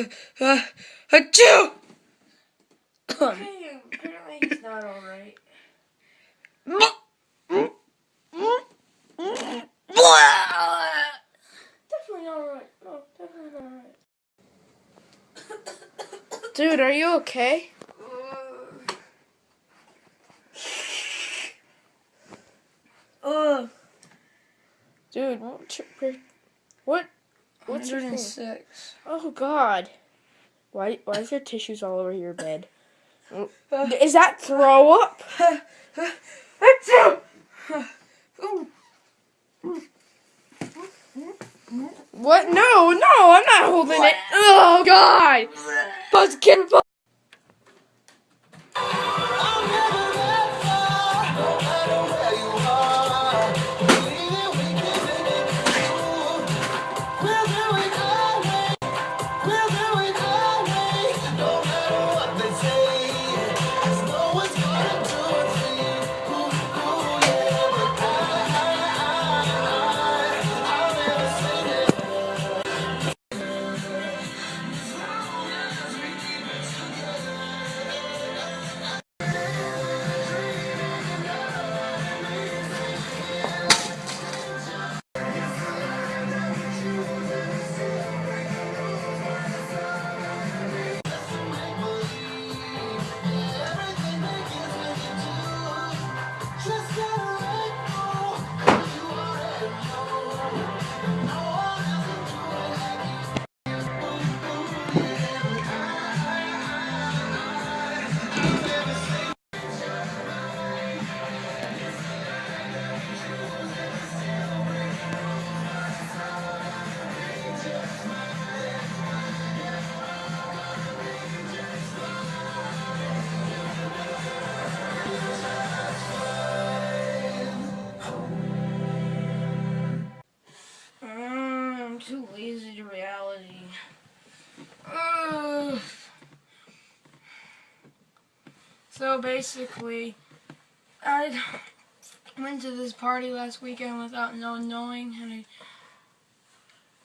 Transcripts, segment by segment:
uh, uh, achoo! Hey, apparently he's not alright. Definitely not alright. No, definitely not alright. Dude, are you okay? Ugh. Dude, what? 106. Oh God! Why? Why is there tissues all over your bed? Is that throw up? What? No, no, I'm not holding it. Oh God! Buzzkin. Bu- Mm, Lazy to reality. So basically, I went to this party last weekend without no knowing, and I,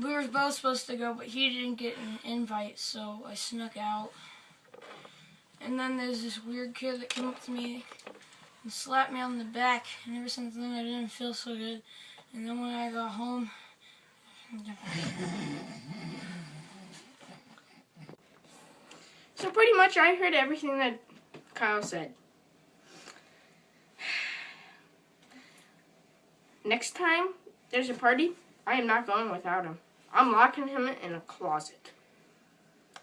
we were both supposed to go, but he didn't get an invite, so I snuck out. And then there's this weird kid that came up to me and slapped me on the back, and ever since then I didn't feel so good. And then when I got home, So pretty much, I heard everything that Kyle said. Next time there's a party, I am not going without him. I'm locking him in a closet.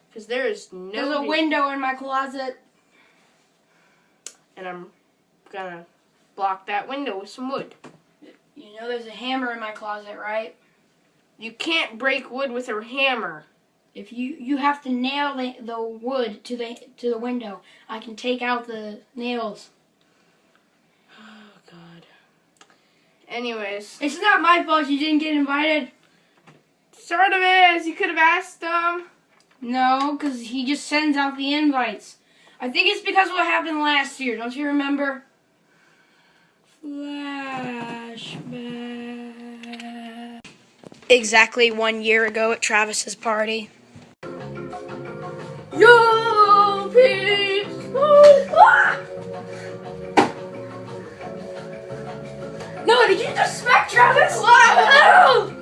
Because there is no. There's a window in my closet. And I'm gonna block that window with some wood. You know there's a hammer in my closet, right? You can't break wood with a hammer. If you you have to nail the, the wood to the to the window, I can take out the nails. Oh, God. Anyways, It's not my fault you didn't get invited. sort of is. You could have asked him. No, because he just sends out the invites. I think it's because of what happened last year. Don't you remember? Flashback. Exactly one year ago at Travis's party. Yo, peeps! Ah! No, did you just smack Travis? No!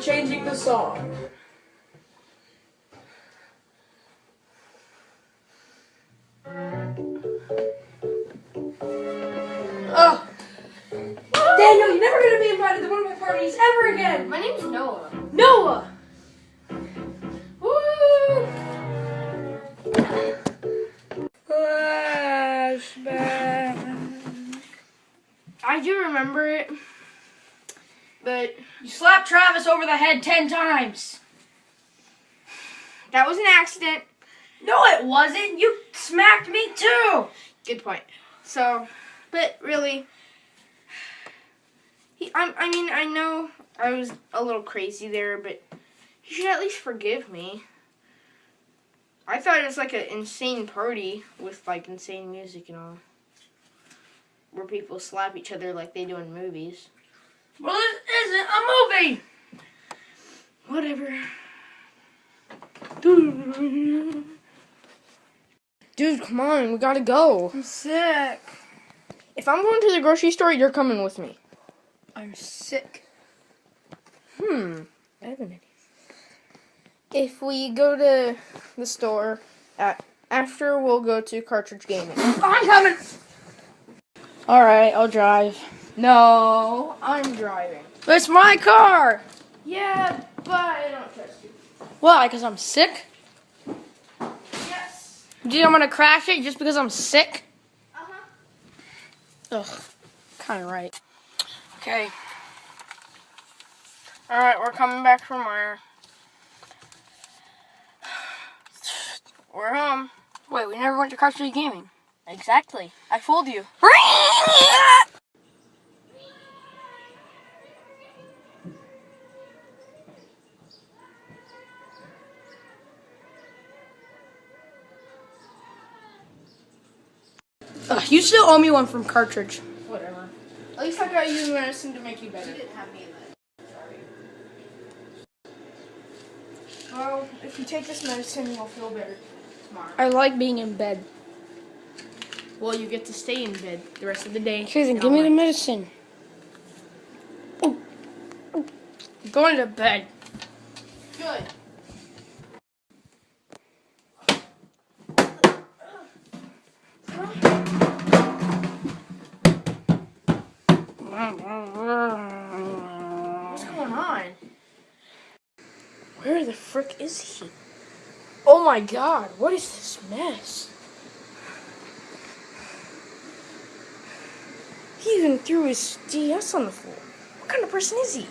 Now we will changing the song. Oh. Daniel, you're never gonna be invited to one of my parties ever again! My name's Noah. Noah! Woo! Flashback. I do remember it, but You slapped Travis over the head ten times. that was an accident. No, it wasn't. You smacked me too. Good point. So, but really, he. I, I mean, I know I was a little crazy there, but you should at least forgive me. I thought it was like an insane party with like insane music and all, where people slap each other like they do in movies. Well, this isn't a movie. Whatever. Dude, come on, we gotta go. I'm sick. If I'm going to the grocery store, you're coming with me. I'm sick. Hmm. I have an idea. If we go to the store at after, we'll go to cartridge gaming. I'm coming. All right, I'll drive. No, I'm driving. It's my car. Yeah, but I don't trust you. Why? Because I'm sick. Yes. Do you think I'm gonna crash it just because I'm sick? Uh huh. Ugh, kind of right. Okay. All right, we're coming back from where? We're home. Wait, we never went to Street Gaming. Exactly. I fooled you. you still owe me one from Cartridge. Whatever. At least I got you medicine to make you better. You didn't have me in that. Sorry. Well, if you take this medicine, you'll feel better tomorrow. I like being in bed. Well, you get to stay in bed the rest of the day. Okay, then give me the night. medicine. I'm going to bed. Good. What's going on? Where the frick is he? Oh my god, what is this mess? He even threw his DS on the floor. What kind of person is he?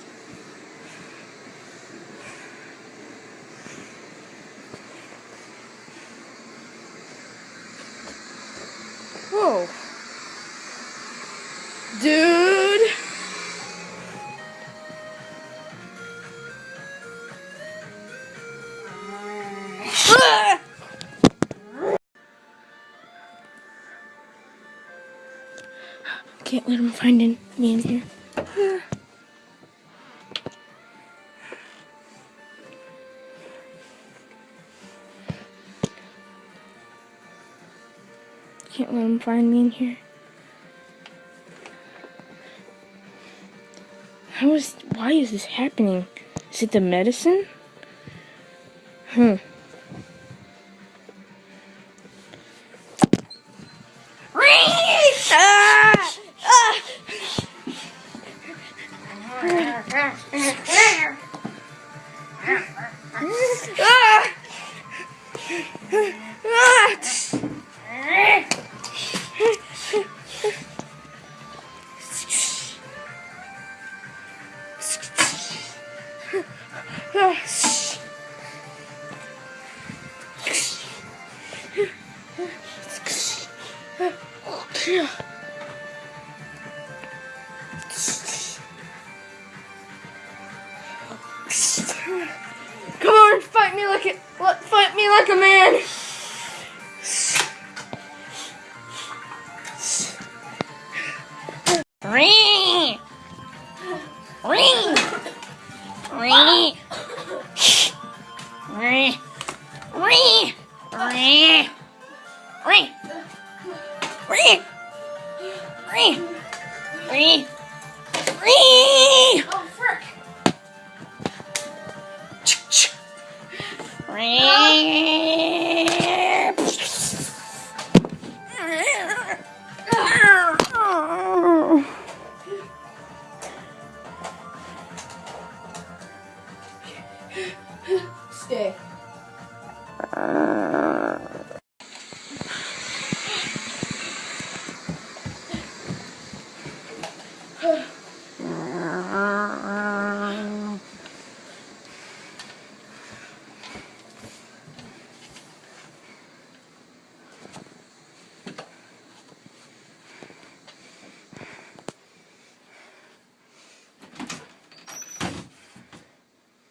Can't let him find in, me in here. Can't let him find me in here. How is, why is this happening? Is it the medicine? Hmm. 是啊。stick.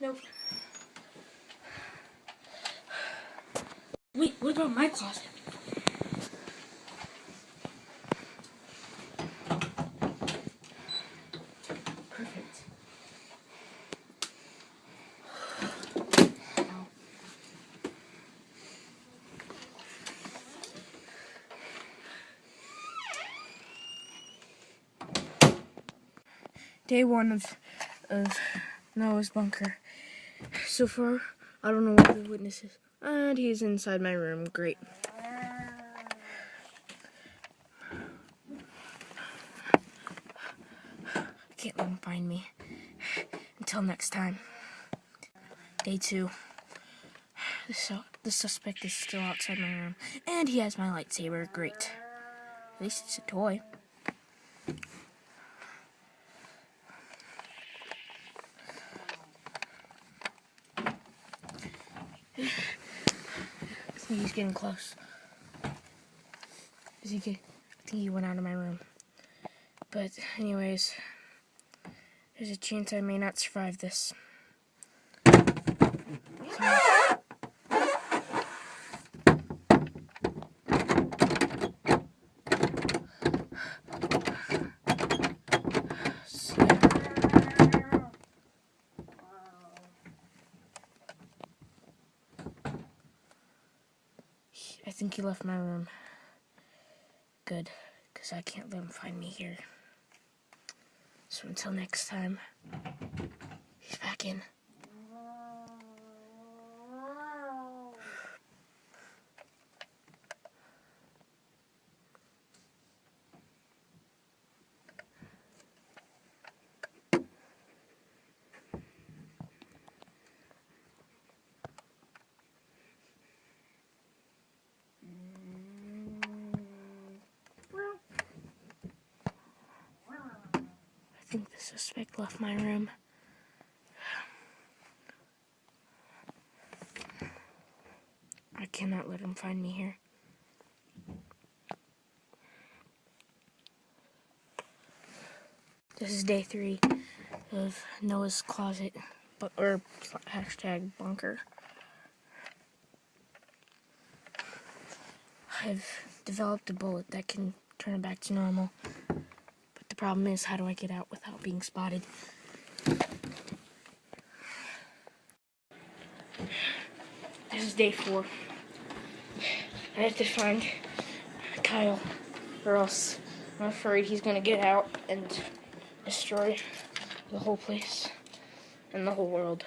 nope. Wait, what about my closet? Perfect. Day one of of Noah's bunker. So far, I don't know what the witness is. And he's inside my room. Great. Can't let him find me. Until next time. Day two. The, su- the suspect is still outside my room. And he has my lightsaber. Great. At least it's a toy. Think he's getting close. Is he I think he went out of my room. But anyways, there's a chance I may not survive this. So, yeah. I think he left my room. Good, because I can't let him find me here. So until next time, he's back in. Think the suspect left my room. I cannot let him find me here. This is day three of Noah's closet, bu- or hashtag bunker. I've developed a bullet that can turn it back to normal. Problem is, how do I get out without being spotted? This is day four. I have to find Kyle, or else I'm afraid he's gonna get out and destroy the whole place and the whole world.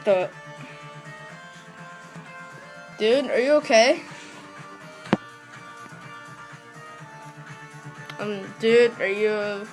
What the? Dude, are you okay? Um, dude, are you